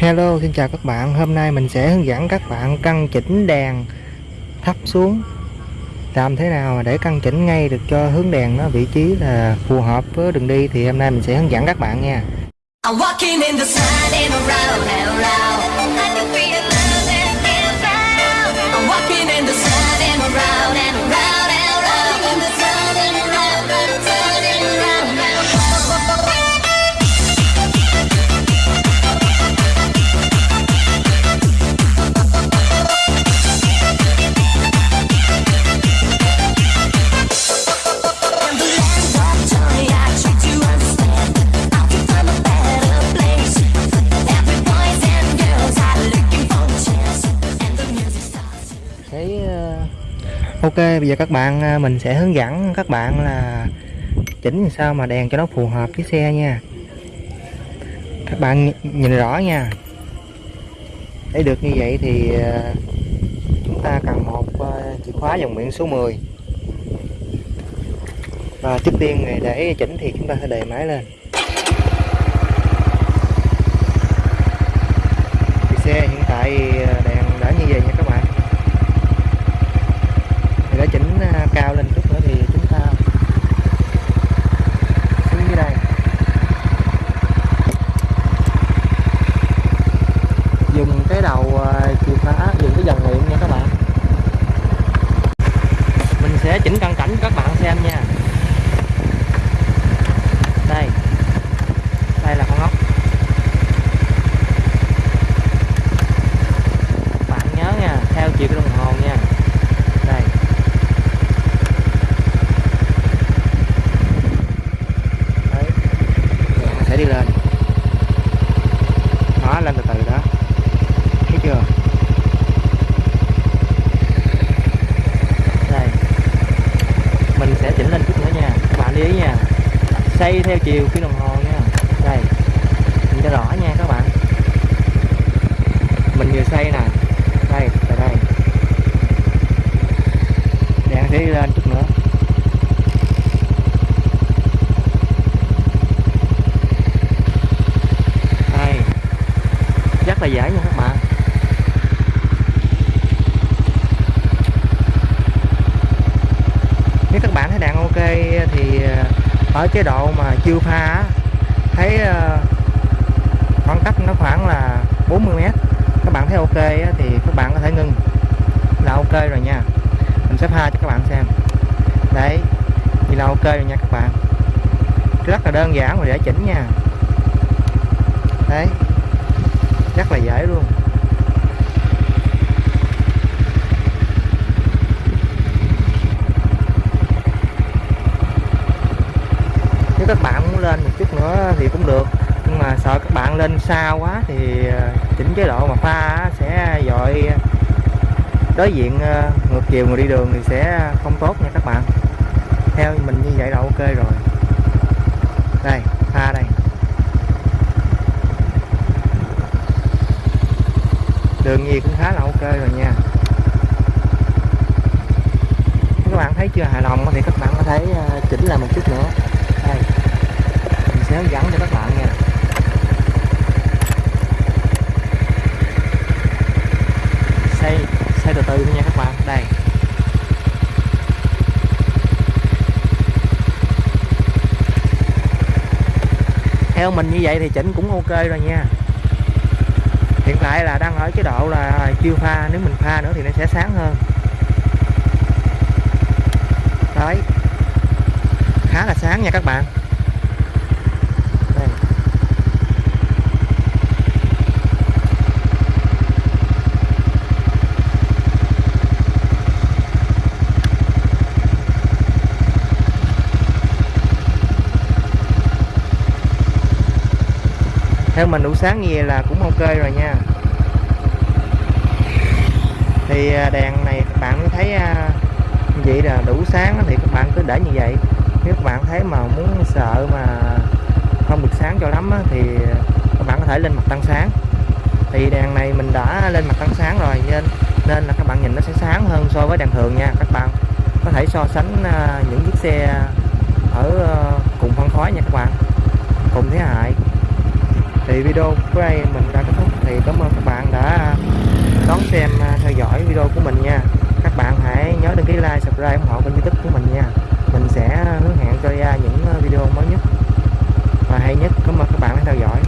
Hello, xin chào các bạn. Hôm nay mình sẽ hướng dẫn các bạn căn chỉnh đèn thấp xuống. Làm thế nào để căn chỉnh ngay được cho hướng đèn nó vị trí là phù hợp với đường đi thì hôm nay mình sẽ hướng dẫn các bạn nha. Thấy ờ, ok, bây giờ các bạn ờ, mình sẽ hướng dẫn các bạn là chỉnh sao mà đèn cho nó phù hợp với xe nha. Các bạn nhìn- rõ nha. Để được như vậy thì ờ, chúng ta cần một chìa khóa dòng miệng số 10 và trước tiên để chỉnh thì chúng ta sẽ đề máy lên thì xe hiện tại đèn đã như vậy nha các bạn thì để chỉnh ờ, cao lên chút nữa thì chúng ta xuống dưới đây dùng cái đầu ờ, chìa khóa dùng cái dòng miệng nha các bạn mình sẽ chỉnh cận cảnh cho các bạn xem nha đây đây là con ốc bạn nhớ nha theo chiều cái đồng hồ nha đây đấy Đèn nó sẽ đi lên nó lên từ từ đó thấy chưa đây mình sẽ chỉnh lên chút nữa nha các bạn lưu ý nha xây theo chiều cái đồng hồ nha. Đây, nhìn cho rõ nha các bạn. Mình vừa xây nè. Đây tại đây. Đèn sẽ đi lên chút nữa. Đây. Rất là dễ nha các bạn. Nếu các bạn thấy đèn ok thì ờ, ở chế độ mà chưa pha thấy ờ, khoảng cách nó khoảng là 40 mét. Các bạn thấy ok thì các bạn có thể ngưng là ok rồi nha. Mình sẽ pha cho các bạn xem. Đấy, thì là ok rồi nha các bạn. Rất là đơn giản và dễ chỉnh nha. Đấy, rất là dễ luôn. Các bạn muốn lên một chút nữa thì cũng được. Nhưng mà sợ các bạn lên xa quá thì ờ, chỉnh chế độ mà pha sẽ dội ờ, đối diện ờ, ngược chiều người đi đường thì sẽ không tốt nha các bạn. Theo mình như vậy là ok rồi. Đây, pha đây. Đường gì cũng khá là ok rồi nha. Các bạn thấy chưa? Hài lòng thì các bạn có thể chỉnh lại một chút nữa hướng dẫn cho các bạn nha. Xây xây từ từ thôi nha các bạn. Đây. Theo mình như vậy thì chỉnh cũng ok rồi nha. Hiện tại là đang ở chế độ là chưa pha, nếu mình pha nữa thì nó sẽ sáng hơn. Đấy. Khá là sáng nha các bạn đây theo mình đủ sáng như vậy là cũng ok rồi nha. Thì à, đèn này các bạn thấy à, như vậy là đủ sáng thì các bạn cứ để như vậy. Nếu các bạn thấy mà muốn sợ mà không được sáng cho lắm thì các bạn có thể lên mặt tăng sáng. Thì đèn này mình đã lên mặt tăng sáng rồi nên nên là các bạn nhìn nó sẽ sáng hơn so với đèn thường nha các bạn. Có thể so sánh à, những chiếc xe ở cùng phân khối nha các bạn. Cùng thế hại thì video của đây mình đã kết thúc. Thì cảm ơn các bạn đã đón xem à, theo dõi video của mình nha. Các bạn hãy nhớ đăng ký like, subscribe ủng hộ kênh youtube của mình nha. Mình sẽ hứa hẹn cho ra những à, video mới nhất. Và hay nhất, cảm ơn các bạn đã theo dõi.